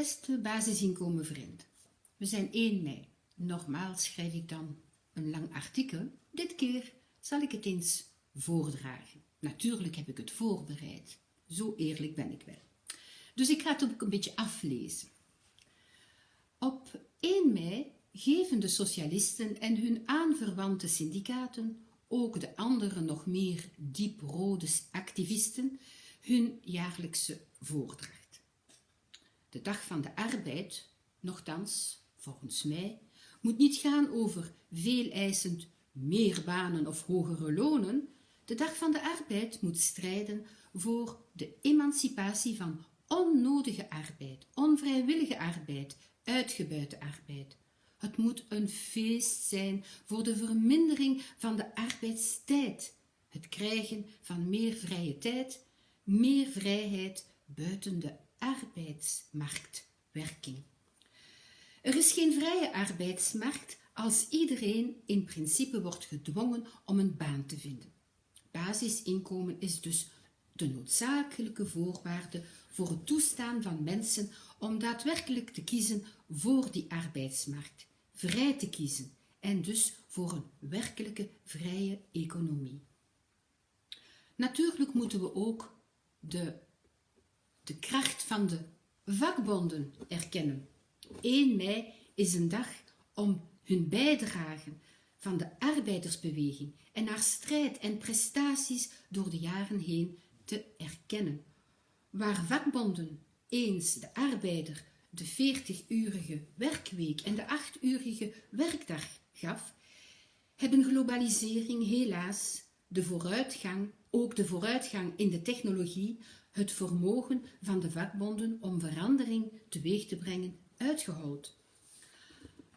Beste basisinkomenvriend, we zijn 1 mei. Normaal schrijf ik dan een lang artikel. Dit keer zal ik het eens voordragen. Natuurlijk heb ik het voorbereid. Zo eerlijk ben ik wel. Dus ik ga het ook een beetje aflezen. Op 1 mei geven de socialisten en hun aanverwante syndicaten, ook de andere nog meer dieprode activisten, hun jaarlijkse voordracht. De dag van de arbeid, nogthans, volgens mij, moet niet gaan over veel eisend meer banen of hogere lonen. De dag van de arbeid moet strijden voor de emancipatie van onnodige arbeid, onvrijwillige arbeid, uitgebuite arbeid. Het moet een feest zijn voor de vermindering van de arbeidstijd, het krijgen van meer vrije tijd, meer vrijheid buiten de arbeidsmarktwerking. Er is geen vrije arbeidsmarkt als iedereen in principe wordt gedwongen om een baan te vinden. Basisinkomen is dus de noodzakelijke voorwaarde voor het toestaan van mensen om daadwerkelijk te kiezen voor die arbeidsmarkt, vrij te kiezen en dus voor een werkelijke vrije economie. Natuurlijk moeten we ook de, de kracht van de vakbonden erkennen. 1 mei is een dag om hun bijdrage van de arbeidersbeweging en haar strijd en prestaties door de jaren heen te erkennen. Waar vakbonden eens de arbeider de 40-urige werkweek en de 8-urige werkdag gaf, hebben globalisering helaas de vooruitgang, ook de vooruitgang in de technologie, het vermogen van de vakbonden om verandering teweeg te brengen uitgehold.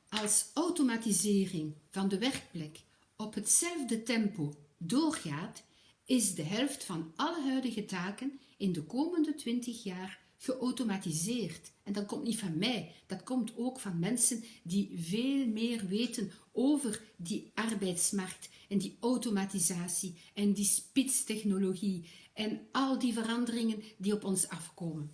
Als automatisering van de werkplek op hetzelfde tempo doorgaat, is de helft van alle huidige taken in de komende 20 jaar geautomatiseerd. En dat komt niet van mij, dat komt ook van mensen die veel meer weten over die arbeidsmarkt en die automatisatie en die spitstechnologie en al die veranderingen die op ons afkomen.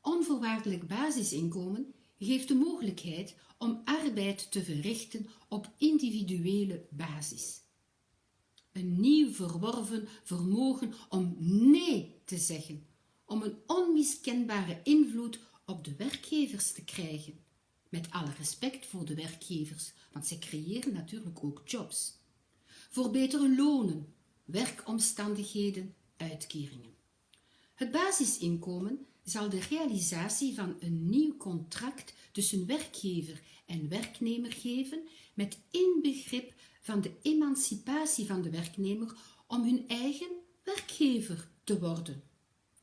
Onvoorwaardelijk basisinkomen geeft de mogelijkheid om arbeid te verrichten op individuele basis. Een nieuw verworven vermogen om nee te zeggen, om een onmiskenbare invloed op de werkgevers te krijgen. Met alle respect voor de werkgevers, want zij creëren natuurlijk ook jobs. Voor betere lonen, werkomstandigheden, uitkeringen. Het basisinkomen zal de realisatie van een nieuw contract tussen werkgever en werknemer geven met inbegrip van de emancipatie van de werknemer om hun eigen werkgever te worden.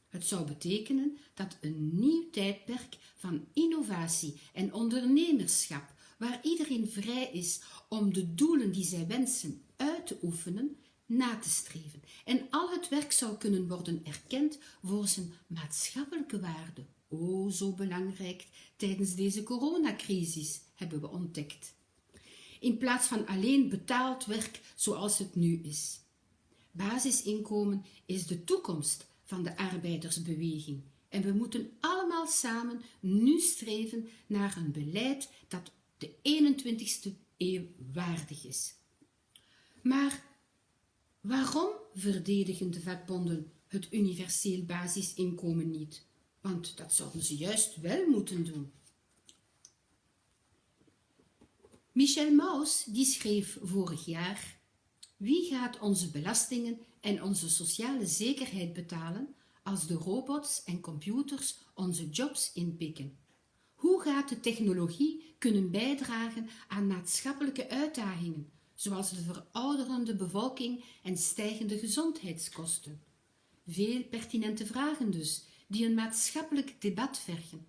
Het zou betekenen dat een nieuw tijdperk van innovatie en ondernemerschap, waar iedereen vrij is om de doelen die zij wensen uit te oefenen, na te streven en al het werk zou kunnen worden erkend voor zijn maatschappelijke waarde. O, zo belangrijk tijdens deze coronacrisis, hebben we ontdekt. In plaats van alleen betaald werk zoals het nu is. Basisinkomen is de toekomst van de arbeidersbeweging en we moeten allemaal samen nu streven naar een beleid dat de 21ste eeuw waardig is. Maar Waarom verdedigen de vakbonden het universeel basisinkomen niet? Want dat zouden ze juist wel moeten doen. Michel Maus die schreef vorig jaar Wie gaat onze belastingen en onze sociale zekerheid betalen als de robots en computers onze jobs inpikken? Hoe gaat de technologie kunnen bijdragen aan maatschappelijke uitdagingen zoals de verouderende bevolking en stijgende gezondheidskosten. Veel pertinente vragen dus, die een maatschappelijk debat vergen.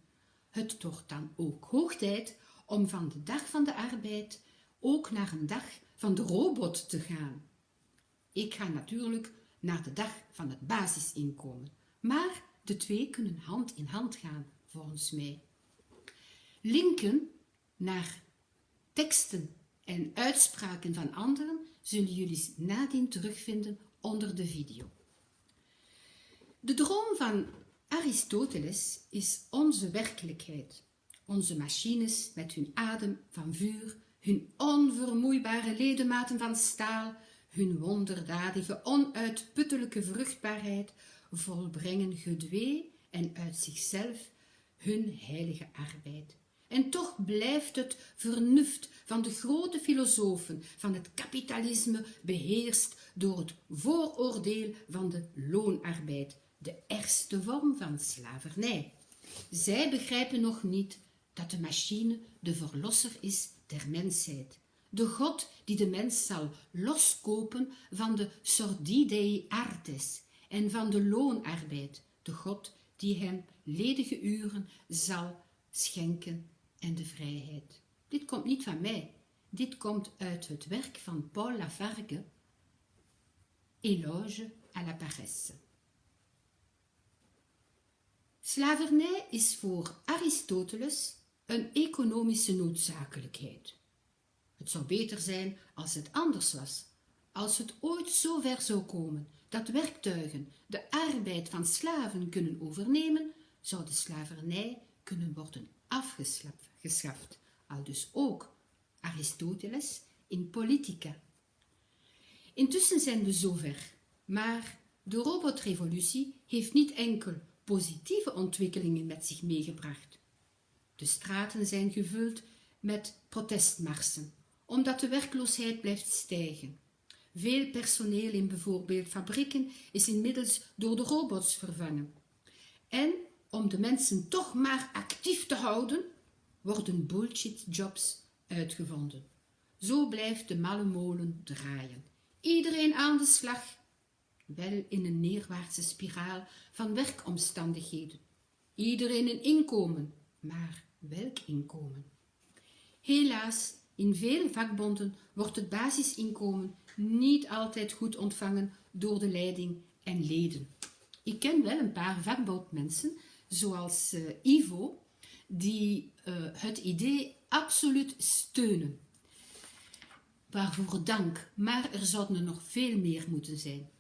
Het wordt dan ook hoog tijd om van de dag van de arbeid ook naar een dag van de robot te gaan. Ik ga natuurlijk naar de dag van het basisinkomen, maar de twee kunnen hand in hand gaan, volgens mij. Linken naar teksten en uitspraken van anderen zullen jullie nadien terugvinden onder de video. De droom van Aristoteles is onze werkelijkheid. Onze machines met hun adem van vuur, hun onvermoeibare ledematen van staal, hun wonderdadige, onuitputtelijke vruchtbaarheid, volbrengen gedwee en uit zichzelf hun heilige arbeid. En toch blijft het vernuft van de grote filosofen van het kapitalisme beheerst door het vooroordeel van de loonarbeid, de ergste vorm van slavernij. Zij begrijpen nog niet dat de machine de verlosser is der mensheid, de God die de mens zal loskopen van de sordidei artes en van de loonarbeid, de God die hem ledige uren zal schenken en de vrijheid. Dit komt niet van mij, dit komt uit het werk van Paul Lafargue, Éloge à la paresse. Slavernij is voor Aristoteles een economische noodzakelijkheid. Het zou beter zijn als het anders was, als het ooit zo ver zou komen dat werktuigen de arbeid van slaven kunnen overnemen, zou de slavernij kunnen worden afgeschaft, al dus ook Aristoteles in Politica. Intussen zijn we zover, maar de robotrevolutie heeft niet enkel positieve ontwikkelingen met zich meegebracht. De straten zijn gevuld met protestmarsen, omdat de werkloosheid blijft stijgen. Veel personeel in bijvoorbeeld fabrieken is inmiddels door de robots vervangen. En om de mensen toch maar actief te houden, worden bullshit-jobs uitgevonden. Zo blijft de malle molen draaien. Iedereen aan de slag, wel in een neerwaartse spiraal van werkomstandigheden. Iedereen een inkomen, maar welk inkomen? Helaas, in veel vakbonden wordt het basisinkomen niet altijd goed ontvangen door de leiding en leden. Ik ken wel een paar vakbondmensen, zoals uh, Ivo, die uh, het idee absoluut steunen. Waarvoor dank, maar er zouden er nog veel meer moeten zijn.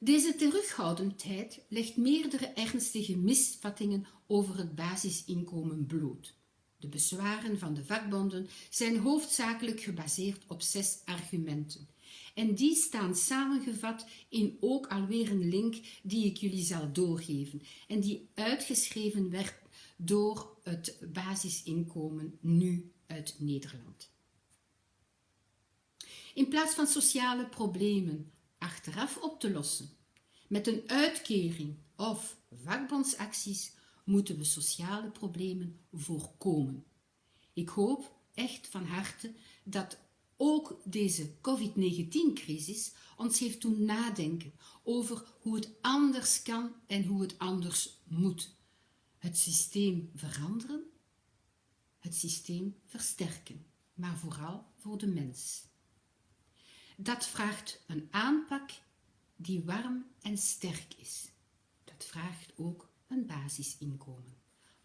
Deze terughoudendheid legt meerdere ernstige misvattingen over het basisinkomen bloot. De bezwaren van de vakbonden zijn hoofdzakelijk gebaseerd op zes argumenten. En die staan samengevat in ook alweer een link die ik jullie zal doorgeven en die uitgeschreven werd door het basisinkomen nu uit Nederland. In plaats van sociale problemen achteraf op te lossen, met een uitkering of vakbondsacties moeten we sociale problemen voorkomen. Ik hoop echt van harte dat ook deze COVID-19-crisis ons heeft doen nadenken over hoe het anders kan en hoe het anders moet. Het systeem veranderen, het systeem versterken, maar vooral voor de mens. Dat vraagt een aanpak die warm en sterk is. Dat vraagt ook een basisinkomen.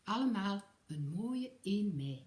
Allemaal een mooie 1 mei.